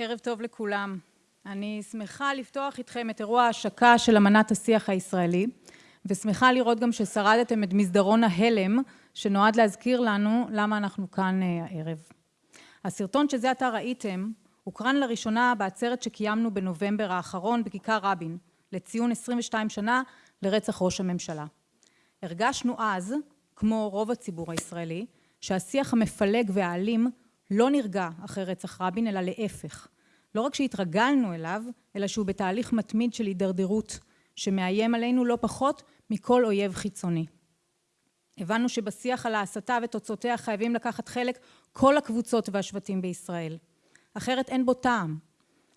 ערב טוב לכולם. אני שמחה לפתוח איתכם את אירוע ההשקה של אמנת השיח הישראלי, ושמחה לראות גם ששרדתם את מסדרון ההלם, שנועד להזכיר לנו למה אנחנו כאן הערב. הסרטון שזה עתה ראיתם, הוקרן לראשונה בעצרת שקיימנו בנובמבר האחרון בכיכר רבין, לציון 22 שנה לרצח ראש הממשלה. הרגשנו אז, כמו רוב הציבור הישראלי, שהשיח המפלג והאלים לא נרגע אחרי רצח רבין, אלא להפך. לא רק שהתרגלנו אליו, אלא שהוא בתהליך מתמיד של הידרדרות, שמאיים עלינו לא פחות מכל אויב חיצוני. הבנו שבשיח על ההסתה ותוצאותיה חייבים לקחת חלק כל הקבוצות והשבטים בישראל. אחרת אין בו טעם.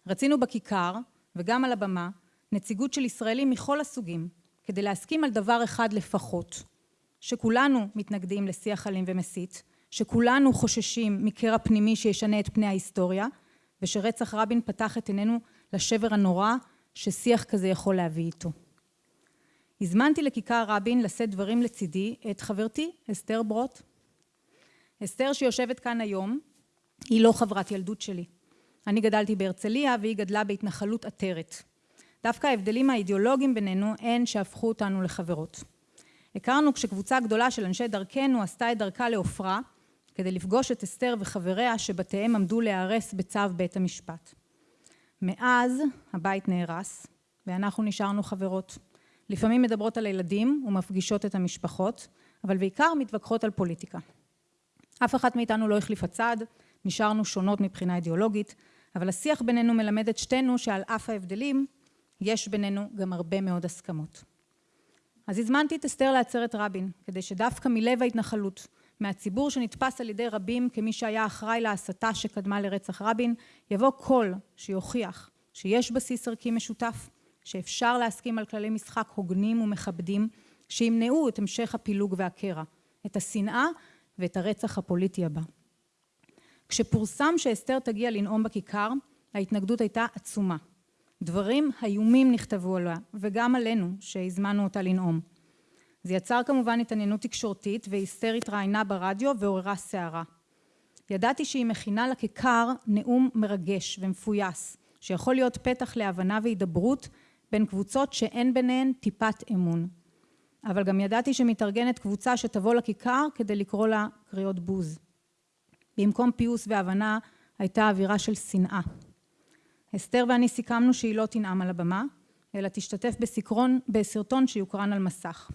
רצינו בכיכר, וגם על הבמה, נציגות של ישראלים מכל הסוגים, כדי להסכים על דבר אחד לפחות, שכולנו מתנגדים לשיח אלים ומסית, שכולנו חוששים מקרע פנימי שישנה את פני ההיסטוריה, ושרצח רבין פתח את עינינו לשבר הנורא ששיח כזה יכול להביא איתו. הזמנתי לכיכר רבין לשאת דברים לצידי את חברתי אסתר ברוט. אסתר שיושבת כאן היום היא לא חברת ילדות שלי. אני גדלתי בהרצליה והיא גדלה בהתנחלות עטרת. דווקא ההבדלים האידיאולוגיים בינינו הן שהפכו אותנו לחברות. הכרנו כשקבוצה גדולה של אנשי דרכנו עשתה את דרכה לעופרה כדי לפגוש את אסתר וחבריה שבתיהם עמדו להיהרס בצו בית המשפט. מאז הבית נהרס ואנחנו נשארנו חברות. לפעמים מדברות על הילדים ומפגישות את המשפחות, אבל בעיקר מתווכחות על פוליטיקה. אף אחת מאיתנו לא החליפה צד, נשארנו שונות מבחינה אידיאולוגית, אבל השיח בינינו מלמד את שתינו שעל אף ההבדלים, יש בינינו גם הרבה מאוד הסכמות. אז הזמנתי את אסתר לעצרת רבין, כדי שדווקא מלב ההתנחלות, מהציבור שנתפס על ידי רבים כמי שהיה אחראי להסתה שקדמה לרצח רבין, יבוא קול שיוכיח שיש בסיס ערכי משותף, שאפשר להסכים על כללי משחק הוגנים ומכבדים, שימנעו את המשך הפילוג והקרע, את השנאה ואת הרצח הפוליטי הבא. כשפורסם שאסתר תגיע לנאום בכיכר, ההתנגדות הייתה עצומה. דברים איומים נכתבו עליה, וגם עלינו, שהזמנו אותה לנאום. זה יצר כמובן התעניינות תקשורתית, ואסתר התראיינה ברדיו ועוררה סערה. ידעתי שהיא מכינה לכיכר נאום מרגש ומפויס, שיכול להיות פתח להבנה והידברות בין קבוצות שאין ביניהן טיפת אמון. אבל גם ידעתי שמתארגנת קבוצה שתבוא לכיכר כדי לקרוא לה קריאות בוז. במקום פיוס והבנה הייתה אווירה של שנאה. אסתר ואני סיכמנו שהיא לא תנאם על הבמה, אלא תשתתף בסקרון, בסרטון שיוקרן על מסך.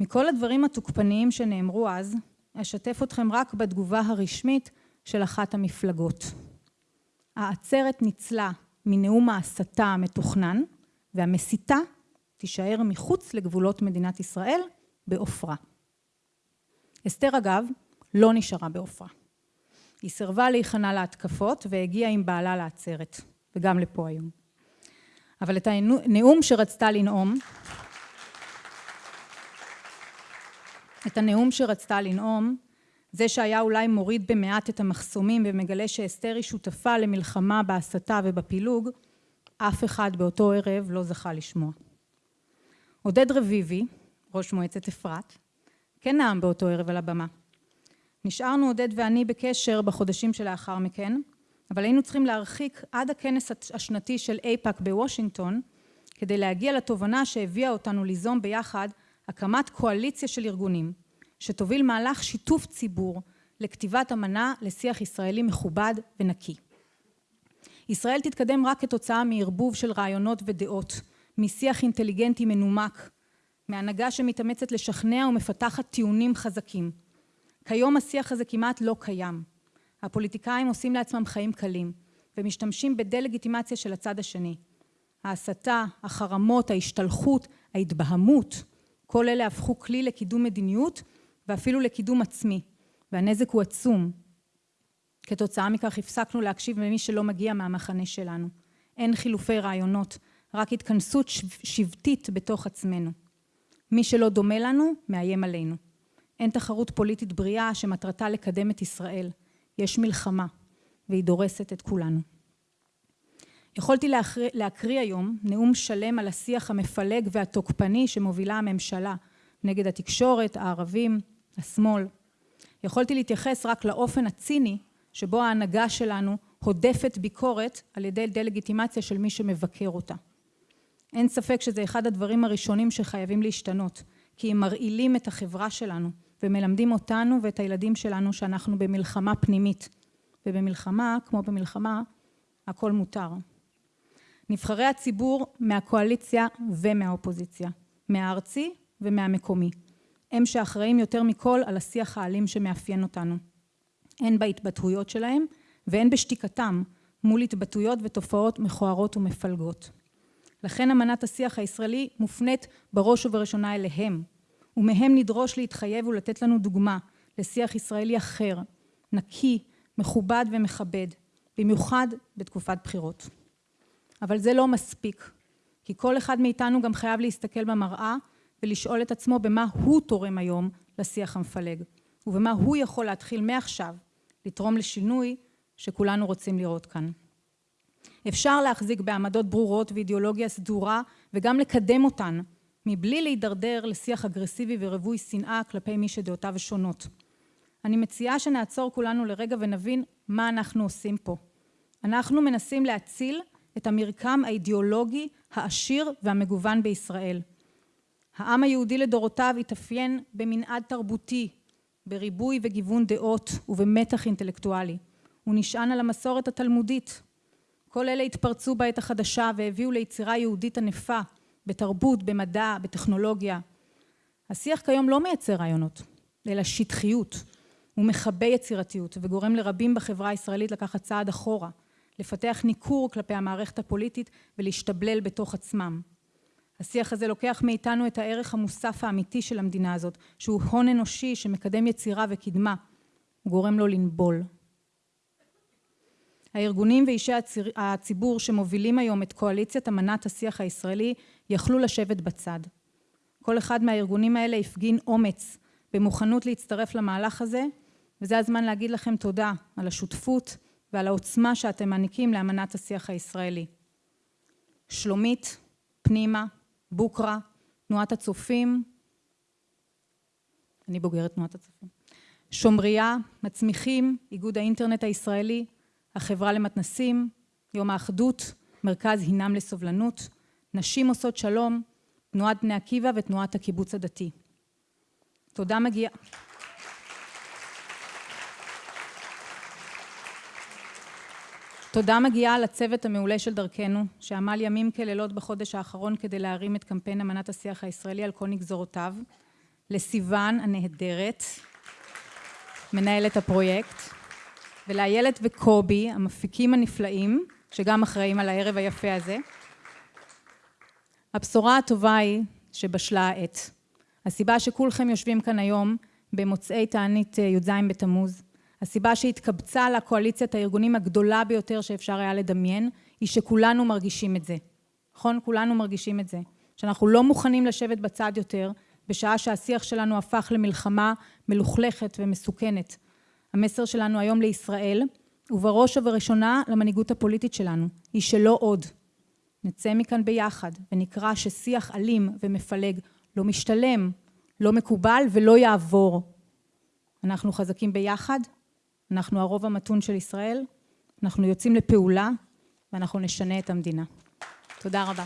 מכל הדברים התוקפניים שנאמרו אז, אשתף אתכם רק בתגובה הרשמית של אחת המפלגות. העצרת ניצלה מנאום ההסתה המתוכנן, והמסיתה תישאר מחוץ לגבולות מדינת ישראל בעופרה. אסתר אגב לא נשארה בעופרה. היא סירבה להיכנע להתקפות והגיעה עם בעלה לעצרת, וגם לפה היום. אבל את הנאום שרצתה לנאום, את הנאום שרצתה לנאום, זה שהיה אולי מוריד במעט את המחסומים ומגלה שאסתר היא שותפה למלחמה בהסתה ובפילוג, אף אחד באותו ערב לא זכה לשמוע. עודד רביבי, ראש מועצת אפרת, כן נאם באותו ערב על הבמה. נשארנו עודד ואני בקשר בחודשים שלאחר מכן, אבל היינו צריכים להרחיק עד הכנס השנתי של אייפאק בוושינגטון, כדי להגיע לתובנה שהביאה אותנו ליזום ביחד הקמת קואליציה של ארגונים, שתוביל מהלך שיתוף ציבור לכתיבת אמנה לשיח ישראלי מכובד ונקי. ישראל תתקדם רק כתוצאה מערבוב של רעיונות ודעות, משיח אינטליגנטי מנומק, מהנהגה שמתאמצת לשכנע ומפתחת טיעונים חזקים. כיום השיח הזה כמעט לא קיים. הפוליטיקאים עושים לעצמם חיים קלים ומשתמשים בדה-לגיטימציה של הצד השני. ההסתה, החרמות, ההשתלחות, ההתבהמות, כל אלה הפכו כלי לקידום מדיניות ואפילו לקידום עצמי, והנזק הוא עצום. כתוצאה מכך הפסקנו להקשיב למי שלא מגיע מהמחנה שלנו. אין חילופי רעיונות, רק התכנסות שבטית בתוך עצמנו. מי שלא דומה לנו, מאיים עלינו. אין תחרות פוליטית בריאה שמטרתה לקדם את ישראל. יש מלחמה, והיא דורסת את כולנו. יכולתי להקריא היום נאום שלם על השיח המפלג והתוקפני שמובילה הממשלה נגד התקשורת, הערבים, השמאל. יכולתי להתייחס רק לאופן הציני שבו ההנהגה שלנו הודפת ביקורת על ידי דה-לגיטימציה של מי שמבקר אותה. אין ספק שזה אחד הדברים הראשונים שחייבים להשתנות, כי הם מרעילים את החברה שלנו ומלמדים אותנו ואת הילדים שלנו שאנחנו במלחמה פנימית, ובמלחמה, כמו במלחמה, הכל מותר. נבחרי הציבור מהקואליציה ומהאופוזיציה, מהארצי ומהמקומי, הם שאחראים יותר מכל על השיח האלים שמאפיין אותנו, הן בהתבטאויות שלהם והן בשתיקתם מול התבטאויות ותופעות מכוערות ומפלגות. לכן אמנת השיח הישראלי מופנית בראש ובראשונה אליהם, ומהם נדרוש להתחייב ולתת לנו דוגמה לשיח ישראלי אחר, נקי, מכובד ומכבד, במיוחד בתקופת בחירות. אבל זה לא מספיק, כי כל אחד מאיתנו גם חייב להסתכל במראה ולשאול את עצמו במה הוא תורם היום לשיח המפלג, ובמה הוא יכול להתחיל מעכשיו לתרום לשינוי שכולנו רוצים לראות כאן. אפשר להחזיק בעמדות ברורות ואידיאולוגיה סדורה וגם לקדם אותן מבלי להידרדר לשיח אגרסיבי ורווי שנאה כלפי מי שדעותיו שונות. אני מציעה שנעצור כולנו לרגע ונבין מה אנחנו עושים פה. אנחנו מנסים להציל את המרקם האידיאולוגי העשיר והמגוון בישראל. העם היהודי לדורותיו התאפיין במנעד תרבותי, בריבוי וגיוון דעות ובמתח אינטלקטואלי. הוא נשען על המסורת התלמודית. כל אלה התפרצו בעת החדשה והביאו ליצירה יהודית ענפה בתרבות, במדע, בטכנולוגיה. השיח כיום לא מייצר רעיונות, אלא שטחיות. הוא מכבה יצירתיות וגורם לרבים בחברה הישראלית לקחת צעד אחורה, לפתח ניכור כלפי המערכת הפוליטית ולהשתבלל בתוך עצמם. השיח הזה לוקח מאיתנו את הערך המוסף האמיתי של המדינה הזאת, שהוא הון אנושי שמקדם יצירה וקדמה. הוא גורם לו לנבול. הארגונים ואישי הציבור שמובילים היום את קואליציית אמנת השיח הישראלי יכלו לשבת בצד. כל אחד מהארגונים האלה הפגין אומץ במוכנות להצטרף למהלך הזה, וזה הזמן להגיד לכם תודה על השותפות ועל העוצמה שאתם מעניקים לאמנת השיח הישראלי. שלומית, פנימה, בוקרה, תנועת הצופים, אני בוגרת תנועת הצופים, שומריה, מצמיחים, איגוד האינטרנט הישראלי, החברה למתנסים, יום האחדות, מרכז הינם לסובלנות, נשים עושות שלום, תנועת בני עקיבא ותנועת הקיבוץ הדתי. תודה מגיעה. תודה מגיעה לצוות המעולה של דרכנו, שעמל ימים כלילות בחודש האחרון כדי להרים את קמפיין אמנת השיח הישראלי על כל נגזרותיו, לסיוון הנהדרת, מנהלת הפרויקט, ולאיילת וקובי, המפיקים הנפלאים, שגם אחראים על הערב היפה הזה. הבשורה הטובה היא שבשלה העת. הסיבה שכולכם יושבים כאן היום במוצאי תענית י"ז בתמוז, הסיבה שהתקבצה לקואליציית הארגונים הגדולה ביותר שאפשר היה לדמיין, היא שכולנו מרגישים את זה. נכון? כולנו מרגישים את זה. שאנחנו לא מוכנים לשבת בצד יותר, בשעה שהשיח שלנו הפך למלחמה מלוכלכת ומסוכנת. המסר שלנו היום לישראל, ובראש ובראשונה למנהיגות הפוליטית שלנו, היא שלא עוד. נצא מכאן ביחד ונקרא ששיח אלים ומפלג לא משתלם, לא מקובל ולא יעבור. אנחנו חזקים ביחד, אנחנו הרוב המתון של ישראל, אנחנו יוצאים לפעולה ואנחנו נשנה את המדינה. תודה רבה.